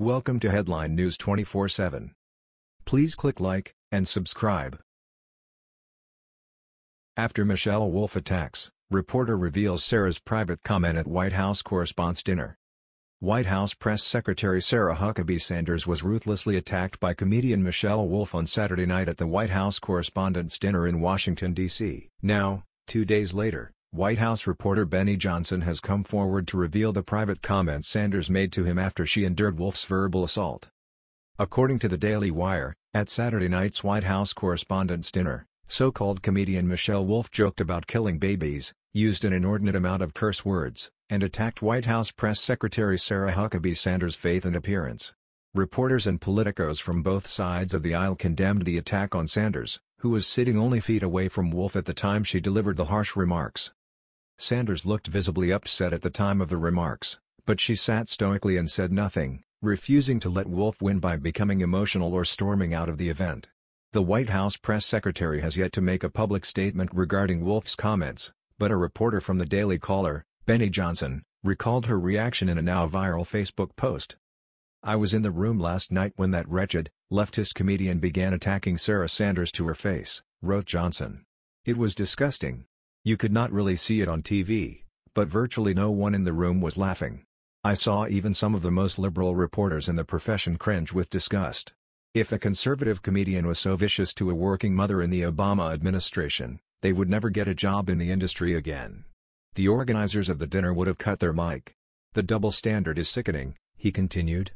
Welcome to Headline News 24/7. Please click like and subscribe. After Michelle Wolf attacks, reporter reveals Sarah's private comment at White House correspondents' dinner. White House Press Secretary Sarah Huckabee Sanders was ruthlessly attacked by comedian Michelle Wolf on Saturday night at the White House Correspondents' Dinner in Washington, D.C. Now, two days later, White House reporter Benny Johnson has come forward to reveal the private comments Sanders made to him after she endured Wolf's verbal assault. According to the Daily Wire, at Saturday night's White House Correspondents' Dinner, so-called comedian Michelle Wolf joked about killing babies, used an inordinate amount of curse words, and attacked White House Press Secretary Sarah Huckabee Sanders' faith and appearance. Reporters and politicos from both sides of the aisle condemned the attack on Sanders, who was sitting only feet away from Wolf at the time she delivered the harsh remarks. Sanders looked visibly upset at the time of the remarks, but she sat stoically and said nothing, refusing to let Wolf win by becoming emotional or storming out of the event. The White House press secretary has yet to make a public statement regarding Wolf's comments, but a reporter from the Daily Caller, Benny Johnson, recalled her reaction in a now viral Facebook post. I was in the room last night when that wretched, leftist comedian began attacking Sarah Sanders to her face, wrote Johnson. It was disgusting. You could not really see it on TV, but virtually no one in the room was laughing. I saw even some of the most liberal reporters in the profession cringe with disgust. If a conservative comedian was so vicious to a working mother in the Obama administration, they would never get a job in the industry again. The organizers of the dinner would have cut their mic. The double standard is sickening, he continued.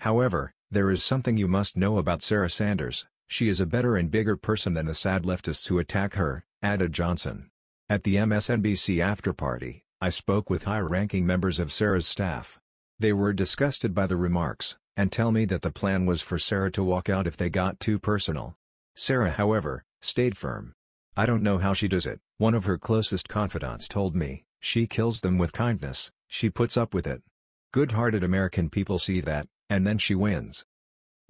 However, there is something you must know about Sarah Sanders, she is a better and bigger person than the sad leftists who attack her, added Johnson. At the MSNBC after-party, I spoke with high-ranking members of Sarah's staff. They were disgusted by the remarks, and tell me that the plan was for Sarah to walk out if they got too personal. Sarah however, stayed firm. I don't know how she does it, one of her closest confidants told me, she kills them with kindness, she puts up with it. Good-hearted American people see that, and then she wins.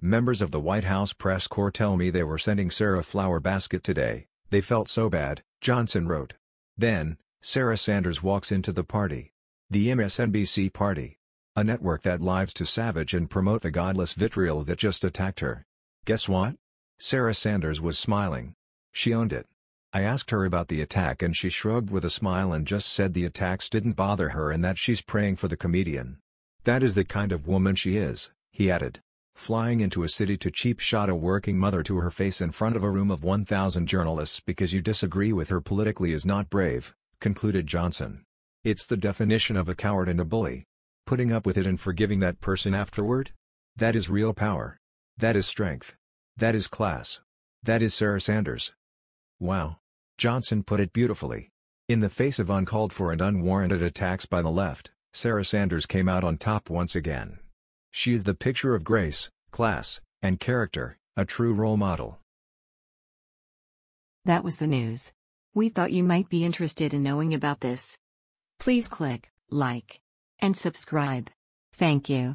Members of the White House press corps tell me they were sending Sarah a flower basket today, they felt so bad, Johnson wrote. Then, Sarah Sanders walks into the party. The MSNBC party. A network that lives to savage and promote the godless vitriol that just attacked her. Guess what? Sarah Sanders was smiling. She owned it. I asked her about the attack and she shrugged with a smile and just said the attacks didn't bother her and that she's praying for the comedian. That is the kind of woman she is, he added. Flying into a city to cheap shot a working mother to her face in front of a room of 1,000 journalists because you disagree with her politically is not brave, concluded Johnson. It's the definition of a coward and a bully. Putting up with it and forgiving that person afterward? That is real power. That is strength. That is class. That is Sarah Sanders. Wow. Johnson put it beautifully. In the face of uncalled for and unwarranted attacks by the left, Sarah Sanders came out on top once again. She is the picture of grace, class, and character, a true role model. That was the news. We thought you might be interested in knowing about this. Please click like and subscribe. Thank you.